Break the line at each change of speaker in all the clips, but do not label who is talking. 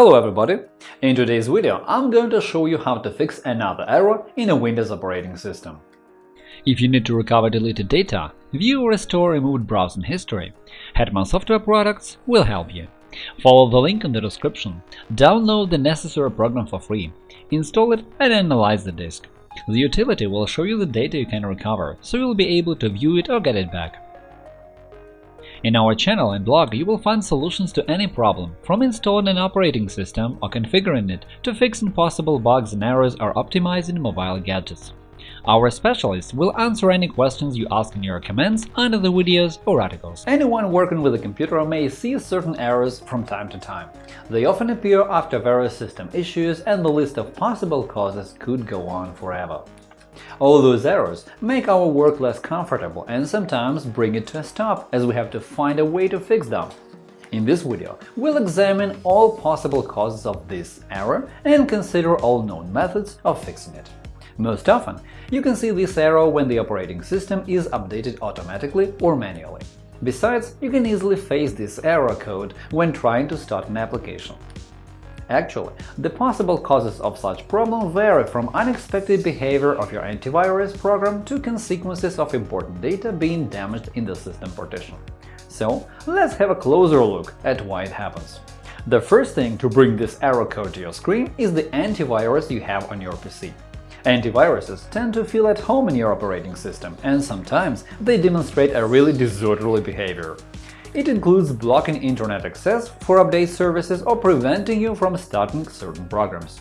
Hello everybody! In today's video I'm going to show you how to fix another error in a Windows operating system.
If you need to recover deleted data, view or restore removed browsing history, Hetman Software Products will help you. Follow the link in the description, download the necessary program for free, install it and analyze the disk. The utility will show you the data you can recover, so you'll be able to view it or get it back. In our channel and blog you will find solutions to any problem, from installing an operating system or configuring it to fixing possible bugs and errors or optimizing mobile gadgets. Our specialists will answer any questions you ask in your comments under the videos or articles.
Anyone working with a computer may see certain errors from time to time. They often appear after various system issues, and the list of possible causes could go on forever. All those errors make our work less comfortable and sometimes bring it to a stop, as we have to find a way to fix them. In this video, we'll examine all possible causes of this error and consider all known methods of fixing it. Most often, you can see this error when the operating system is updated automatically or manually. Besides, you can easily face this error code when trying to start an application. Actually, the possible causes of such problem vary from unexpected behavior of your antivirus program to consequences of important data being damaged in the system partition. So, let's have a closer look at why it happens. The first thing to bring this error code to your screen is the antivirus you have on your PC. Antiviruses tend to feel at home in your operating system, and sometimes they demonstrate a really disorderly behavior. It includes blocking internet access for update services or preventing you from starting certain programs.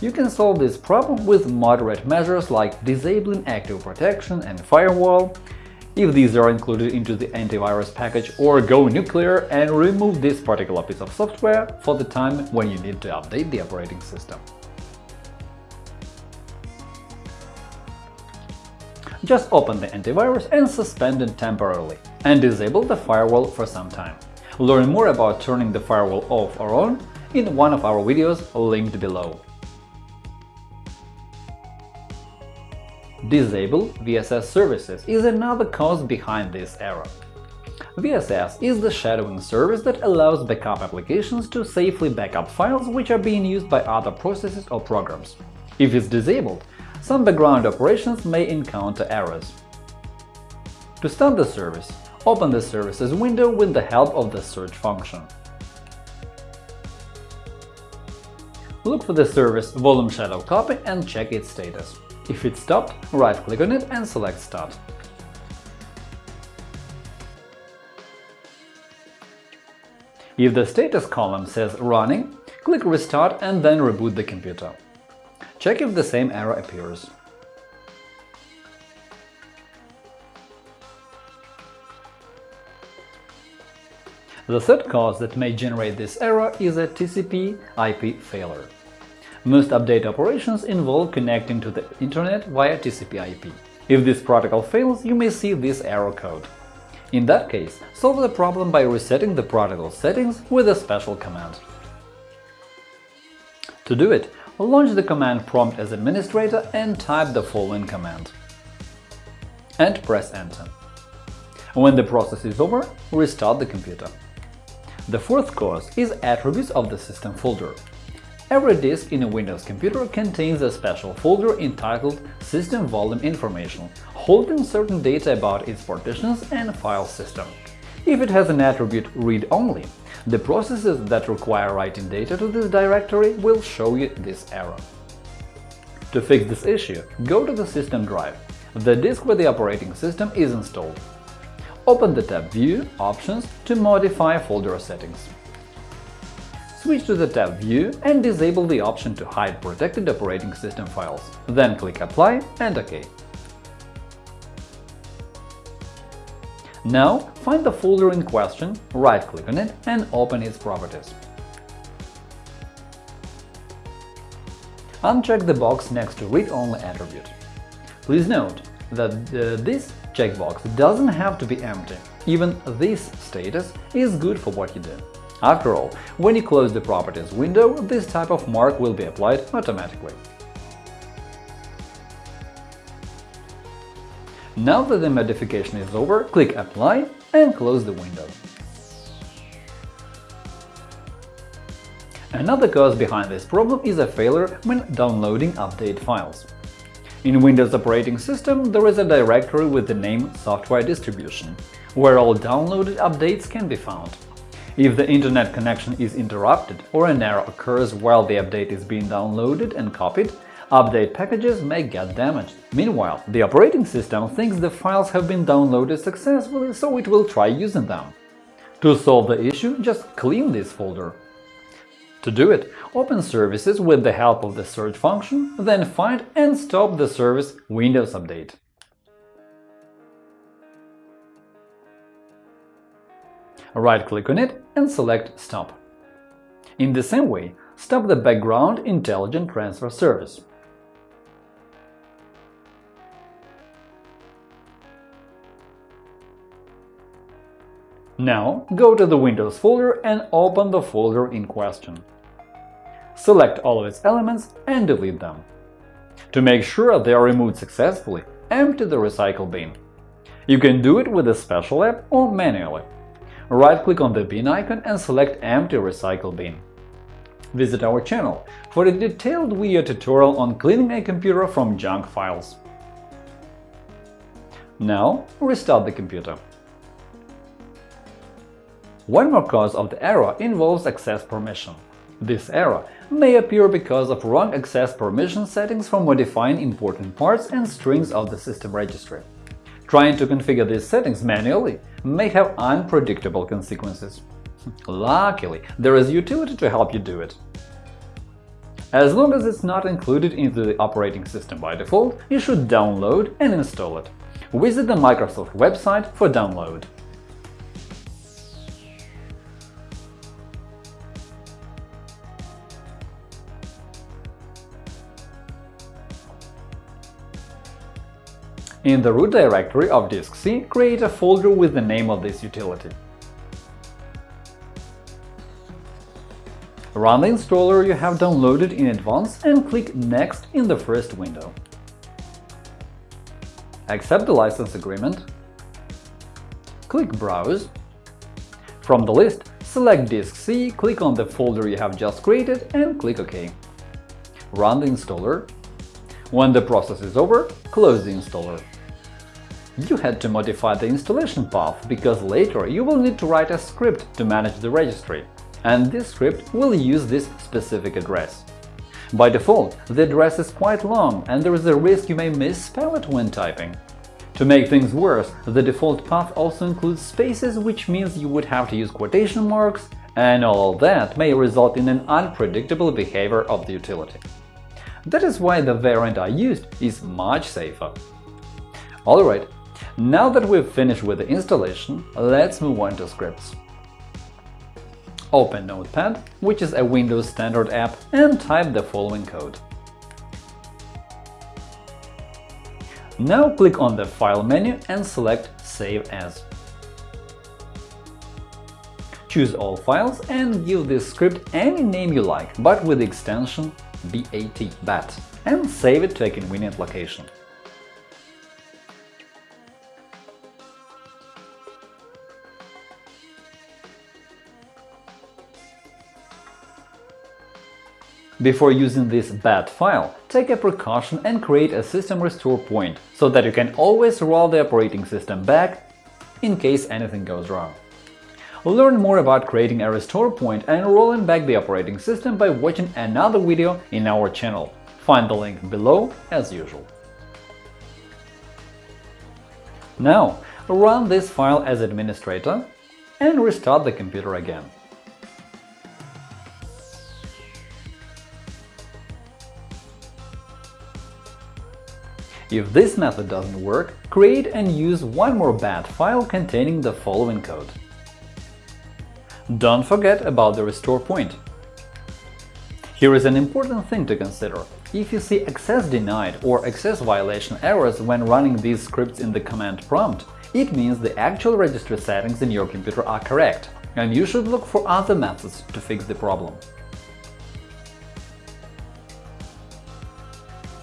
You can solve this problem with moderate measures like disabling active protection and firewall, if these are included into the antivirus package, or go nuclear and remove this particular piece of software for the time when you need to update the operating system. Just open the antivirus and suspend it temporarily, and disable the firewall for some time. Learn more about turning the firewall off or on in one of our videos linked below. Disable VSS services is another cause behind this error. VSS is the shadowing service that allows backup applications to safely backup files which are being used by other processes or programs. If it's disabled, some background operations may encounter errors. To start the service, open the Services window with the help of the search function. Look for the service Volume Shadow Copy and check its status. If it's stopped, right-click on it and select Start. If the status column says Running, click Restart and then reboot the computer. Check if the same error appears. The third cause that may generate this error is a TCP IP failure. Most update operations involve connecting to the Internet via TCP IP. If this protocol fails, you may see this error code. In that case, solve the problem by resetting the protocol settings with a special command. To do it, launch the command prompt as administrator and type the following command. And press Enter. When the process is over, restart the computer. The fourth cause is attributes of the system folder. Every disk in a Windows computer contains a special folder entitled System Volume Information, holding certain data about its partitions and file system. If it has an attribute Read Only, the processes that require writing data to this directory will show you this error. To fix this issue, go to the System drive, the disk where the operating system is installed. Open the tab View – Options to modify folder settings. Switch to the tab View and disable the option to hide protected operating system files. Then click Apply and OK. Now find the folder in question, right-click on it and open its properties. Uncheck the box next to Read Only attribute. Please note that uh, this checkbox doesn't have to be empty. Even this status is good for what you do. After all, when you close the Properties window, this type of mark will be applied automatically. Now that the modification is over, click Apply and close the window. Another cause behind this problem is a failure when downloading update files. In Windows operating system there is a directory with the name Software Distribution, where all downloaded updates can be found. If the internet connection is interrupted or an error occurs while the update is being downloaded and copied, update packages may get damaged. Meanwhile, the operating system thinks the files have been downloaded successfully, so it will try using them. To solve the issue, just clean this folder. To do it, open Services with the help of the search function, then find and stop the service Windows Update. Right-click on it and select Stop. In the same way, stop the background Intelligent Transfer service. Now go to the Windows folder and open the folder in question. Select all of its elements and delete them. To make sure they are removed successfully, empty the recycle bin. You can do it with a special app or manually. Right-click on the bin icon and select Empty recycle bin. Visit our channel for a detailed video tutorial on cleaning a computer from junk files. Now restart the computer. One more cause of the error involves access permission. This error may appear because of wrong access permission settings for modifying important parts and strings of the system registry. Trying to configure these settings manually may have unpredictable consequences. Luckily, there is utility to help you do it. As long as it's not included into the operating system by default, you should download and install it. Visit the Microsoft website for download. In the root directory of disk C, create a folder with the name of this utility. Run the installer you have downloaded in advance and click Next in the first window. Accept the license agreement. Click Browse. From the list, select Disk C, click on the folder you have just created and click OK. Run the installer. When the process is over, close the installer. You had to modify the installation path, because later you will need to write a script to manage the registry, and this script will use this specific address. By default, the address is quite long, and there is a risk you may misspell it when typing. To make things worse, the default path also includes spaces, which means you would have to use quotation marks, and all that may result in an unpredictable behavior of the utility. That is why the variant I used is much safer. Alright, now that we've finished with the installation, let's move on to scripts. Open Notepad, which is a Windows standard app, and type the following code. Now click on the File menu and select Save As. Choose all files and give this script any name you like, but with the extension BAT, BAT, and save it to a convenient location. Before using this bat file, take a precaution and create a system restore point, so that you can always roll the operating system back in case anything goes wrong. Learn more about creating a restore point and rolling back the operating system by watching another video in our channel. Find the link below as usual. Now, run this file as administrator and restart the computer again. If this method doesn't work, create and use one more bat file containing the following code. Don't forget about the restore point. Here is an important thing to consider. If you see access denied or access violation errors when running these scripts in the command prompt, it means the actual registry settings in your computer are correct, and you should look for other methods to fix the problem.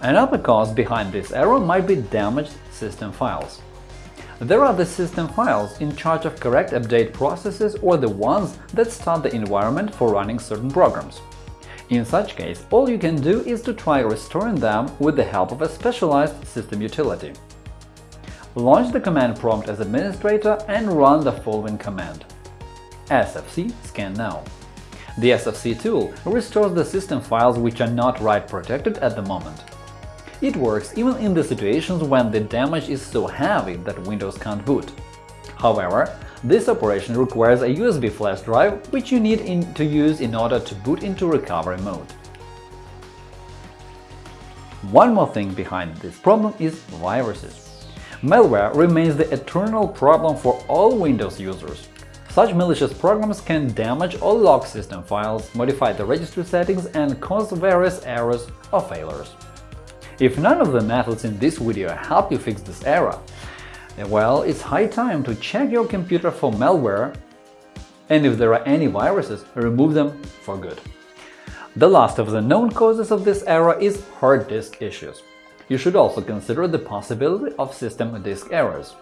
Another cause behind this error might be damaged system files. There are the system files in charge of correct update processes or the ones that start the environment for running certain programs. In such case, all you can do is to try restoring them with the help of a specialized system utility. Launch the command prompt as administrator and run the following command sfc scan now. The SFC tool restores the system files which are not write-protected at the moment. It works even in the situations when the damage is so heavy that Windows can't boot. However, this operation requires a USB flash drive, which you need in to use in order to boot into recovery mode. One more thing behind this problem is viruses. Malware remains the eternal problem for all Windows users. Such malicious programs can damage or lock system files, modify the registry settings, and cause various errors or failures. If none of the methods in this video help you fix this error, well, it's high time to check your computer for malware, and if there are any viruses, remove them for good. The last of the known causes of this error is hard disk issues. You should also consider the possibility of system disk errors.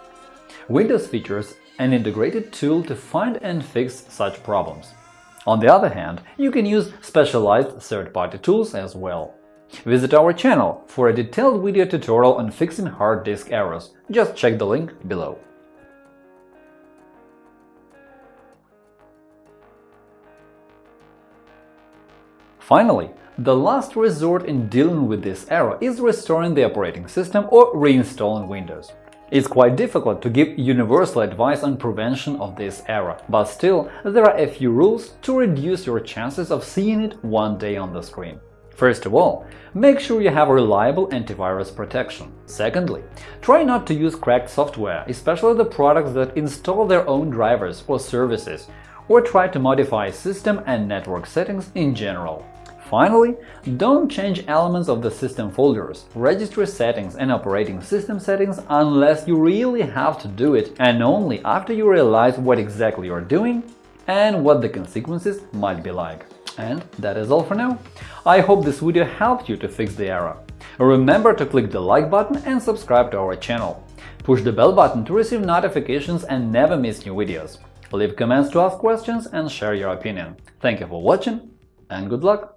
Windows features an integrated tool to find and fix such problems. On the other hand, you can use specialized third-party tools as well. Visit our channel for a detailed video tutorial on fixing hard disk errors. Just check the link below. Finally, the last resort in dealing with this error is restoring the operating system or reinstalling Windows. It's quite difficult to give universal advice on prevention of this error, but still, there are a few rules to reduce your chances of seeing it one day on the screen. First of all, make sure you have reliable antivirus protection. Secondly, try not to use cracked software, especially the products that install their own drivers or services, or try to modify system and network settings in general. Finally, don't change elements of the system folders, registry settings and operating system settings unless you really have to do it and only after you realize what exactly you're doing and what the consequences might be like. And that is all for now. I hope this video helped you to fix the error. Remember to click the like button and subscribe to our channel. Push the bell button to receive notifications and never miss new videos. Leave comments to ask questions and share your opinion. Thank you for watching and good luck!